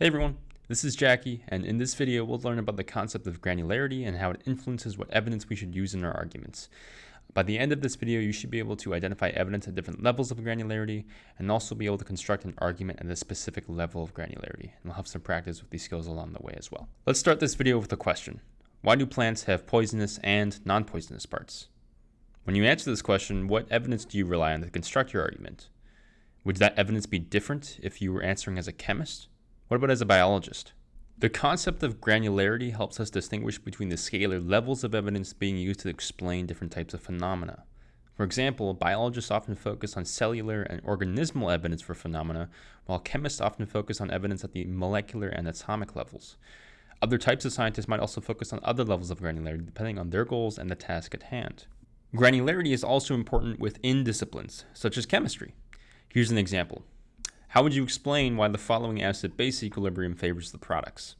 Hey everyone, this is Jackie, and in this video we'll learn about the concept of granularity and how it influences what evidence we should use in our arguments. By the end of this video, you should be able to identify evidence at different levels of granularity and also be able to construct an argument at a specific level of granularity. And we'll have some practice with these skills along the way as well. Let's start this video with a question. Why do plants have poisonous and non-poisonous parts? When you answer this question, what evidence do you rely on to construct your argument? Would that evidence be different if you were answering as a chemist? What about as a biologist? The concept of granularity helps us distinguish between the scalar levels of evidence being used to explain different types of phenomena. For example, biologists often focus on cellular and organismal evidence for phenomena, while chemists often focus on evidence at the molecular and atomic levels. Other types of scientists might also focus on other levels of granularity depending on their goals and the task at hand. Granularity is also important within disciplines, such as chemistry. Here's an example. How would you explain why the following acid-base equilibrium favors the products?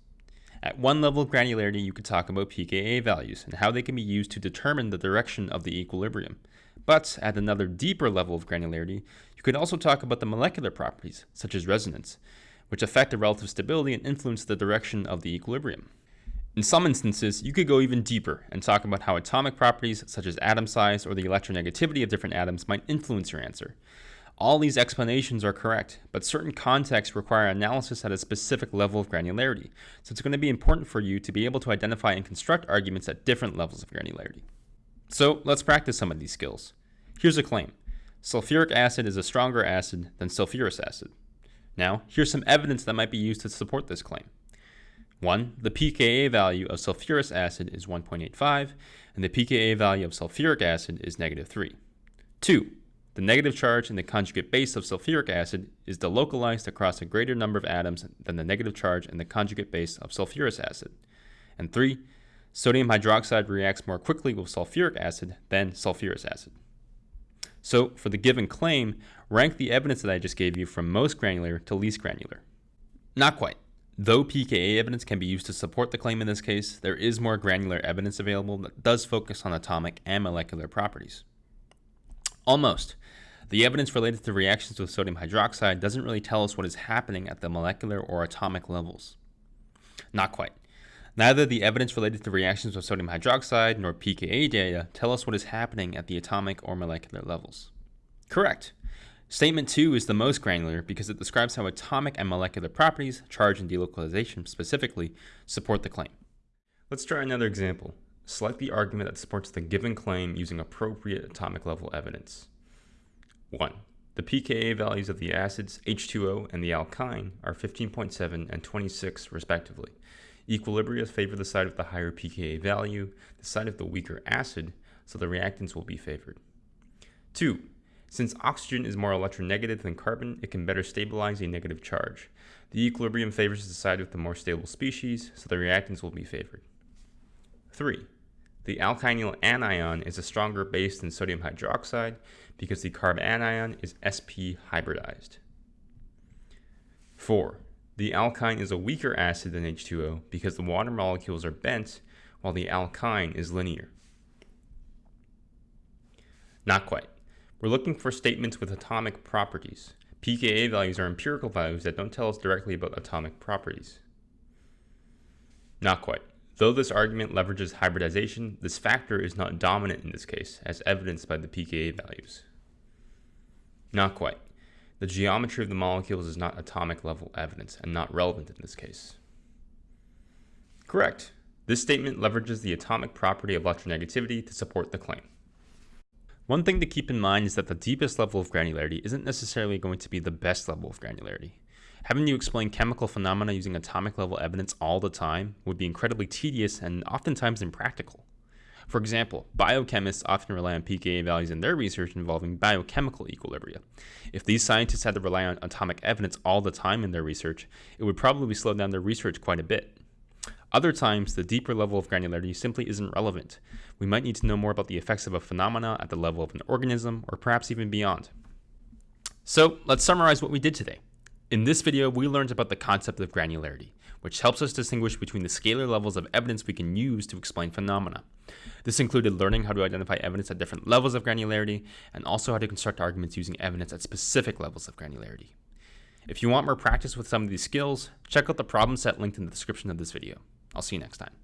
At one level of granularity, you could talk about pKa values and how they can be used to determine the direction of the equilibrium. But at another deeper level of granularity, you could also talk about the molecular properties, such as resonance, which affect the relative stability and influence the direction of the equilibrium. In some instances, you could go even deeper and talk about how atomic properties, such as atom size or the electronegativity of different atoms, might influence your answer. All these explanations are correct, but certain contexts require analysis at a specific level of granularity, so it's going to be important for you to be able to identify and construct arguments at different levels of granularity. So let's practice some of these skills. Here's a claim. Sulfuric acid is a stronger acid than sulfurous acid. Now, here's some evidence that might be used to support this claim. 1. The pKa value of sulfurous acid is 1.85, and the pKa value of sulfuric acid is negative 3. 2. The negative charge in the conjugate base of sulfuric acid is delocalized across a greater number of atoms than the negative charge in the conjugate base of sulfurous acid. And three, sodium hydroxide reacts more quickly with sulfuric acid than sulfurous acid. So for the given claim, rank the evidence that I just gave you from most granular to least granular. Not quite. Though pKa evidence can be used to support the claim in this case, there is more granular evidence available that does focus on atomic and molecular properties. Almost. The evidence related to reactions with sodium hydroxide doesn't really tell us what is happening at the molecular or atomic levels. Not quite. Neither the evidence related to reactions with sodium hydroxide nor pKa data tell us what is happening at the atomic or molecular levels. Correct. Statement 2 is the most granular because it describes how atomic and molecular properties, charge and delocalization specifically, support the claim. Let's try another example. Select the argument that supports the given claim using appropriate atomic level evidence. 1. The pKa values of the acids H2O and the alkyne are 15.7 and 26 respectively. Equilibria favor the side of the higher pKa value, the side of the weaker acid, so the reactants will be favored. 2. Since oxygen is more electronegative than carbon, it can better stabilize a negative charge. The equilibrium favors the side with the more stable species, so the reactants will be favored. 3. The alkynyl anion is a stronger base than sodium hydroxide because the carbanion is sp hybridized. 4. The alkyne is a weaker acid than H2O because the water molecules are bent while the alkyne is linear. Not quite. We're looking for statements with atomic properties. pKa values are empirical values that don't tell us directly about atomic properties. Not quite. Though this argument leverages hybridization, this factor is not dominant in this case, as evidenced by the pKa values. Not quite. The geometry of the molecules is not atomic level evidence and not relevant in this case. Correct. This statement leverages the atomic property of electronegativity to support the claim. One thing to keep in mind is that the deepest level of granularity isn't necessarily going to be the best level of granularity. Having you explain chemical phenomena using atomic level evidence all the time would be incredibly tedious and oftentimes impractical. For example, biochemists often rely on pKa values in their research involving biochemical equilibria. If these scientists had to rely on atomic evidence all the time in their research, it would probably slow down their research quite a bit. Other times, the deeper level of granularity simply isn't relevant. We might need to know more about the effects of a phenomena at the level of an organism, or perhaps even beyond. So, let's summarize what we did today. In this video, we learned about the concept of granularity, which helps us distinguish between the scalar levels of evidence we can use to explain phenomena. This included learning how to identify evidence at different levels of granularity, and also how to construct arguments using evidence at specific levels of granularity. If you want more practice with some of these skills, check out the problem set linked in the description of this video. I'll see you next time.